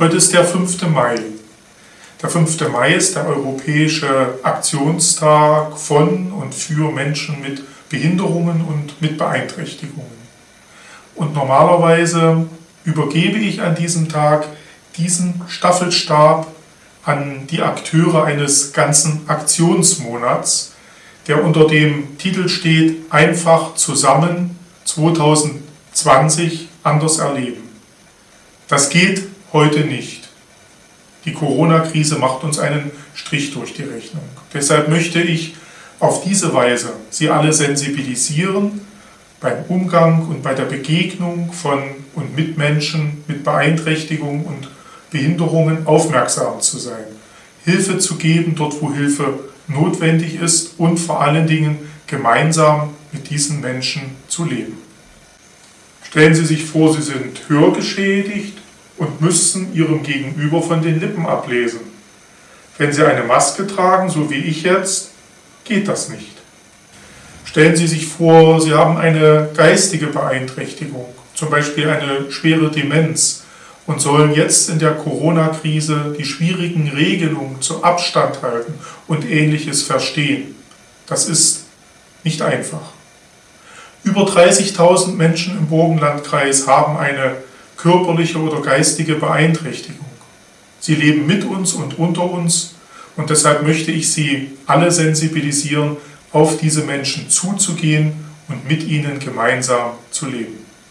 Heute ist der 5. Mai. Der 5. Mai ist der europäische Aktionstag von und für Menschen mit Behinderungen und mit Beeinträchtigungen. Und normalerweise übergebe ich an diesem Tag diesen Staffelstab an die Akteure eines ganzen Aktionsmonats, der unter dem Titel steht Einfach zusammen 2020 anders erleben. Das geht heute nicht. Die Corona-Krise macht uns einen Strich durch die Rechnung. Deshalb möchte ich auf diese Weise Sie alle sensibilisieren, beim Umgang und bei der Begegnung von und mit Menschen mit Beeinträchtigungen und Behinderungen aufmerksam zu sein, Hilfe zu geben dort, wo Hilfe notwendig ist und vor allen Dingen gemeinsam mit diesen Menschen zu leben. Stellen Sie sich vor, Sie sind hörgeschädigt und müssen Ihrem Gegenüber von den Lippen ablesen. Wenn Sie eine Maske tragen, so wie ich jetzt, geht das nicht. Stellen Sie sich vor, Sie haben eine geistige Beeinträchtigung, zum Beispiel eine schwere Demenz und sollen jetzt in der Corona-Krise die schwierigen Regelungen zu Abstand halten und ähnliches verstehen. Das ist nicht einfach. Über 30.000 Menschen im Burgenlandkreis haben eine körperliche oder geistige Beeinträchtigung. Sie leben mit uns und unter uns und deshalb möchte ich Sie alle sensibilisieren, auf diese Menschen zuzugehen und mit ihnen gemeinsam zu leben.